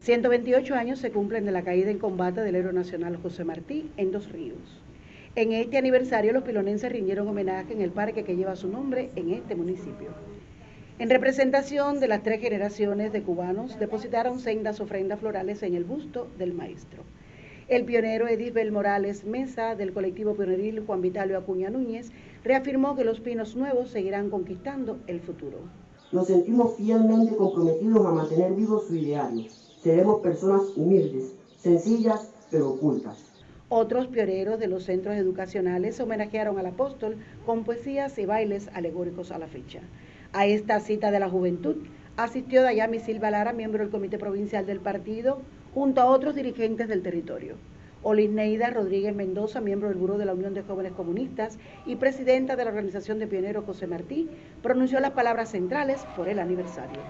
128 años se cumplen de la caída en combate del héroe nacional José Martí en Dos Ríos. En este aniversario los pilonenses rindieron homenaje en el parque que lleva su nombre en este municipio. En representación de las tres generaciones de cubanos, depositaron sendas ofrendas florales en el busto del maestro. El pionero Edith Morales Mesa, del colectivo pioneril Juan Vitalio Acuña Núñez, reafirmó que los pinos nuevos seguirán conquistando el futuro. Nos sentimos fielmente comprometidos a mantener vivo su ideario seremos personas humildes, sencillas, pero ocultas. Otros pioneros de los centros educacionales homenajearon al apóstol con poesías y bailes alegóricos a la fecha. A esta cita de la juventud asistió Dayami Silva Lara, miembro del Comité Provincial del Partido, junto a otros dirigentes del territorio. Olisneida Rodríguez Mendoza, miembro del Buró de la Unión de Jóvenes Comunistas y presidenta de la Organización de Pioneros José Martí, pronunció las palabras centrales por el aniversario.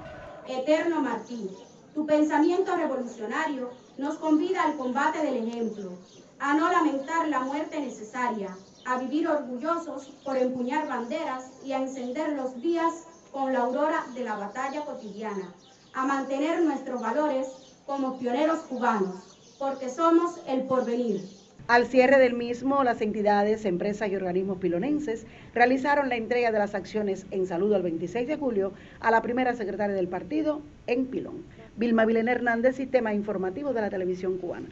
Eterno Martí, tu pensamiento revolucionario nos convida al combate del ejemplo, a no lamentar la muerte necesaria, a vivir orgullosos por empuñar banderas y a encender los días con la aurora de la batalla cotidiana, a mantener nuestros valores como pioneros cubanos, porque somos el porvenir. Al cierre del mismo, las entidades, empresas y organismos pilonenses realizaron la entrega de las acciones en saludo al 26 de julio a la primera secretaria del partido en Pilón. Vilma Vilena Hernández, Sistema Informativo de la Televisión Cubana.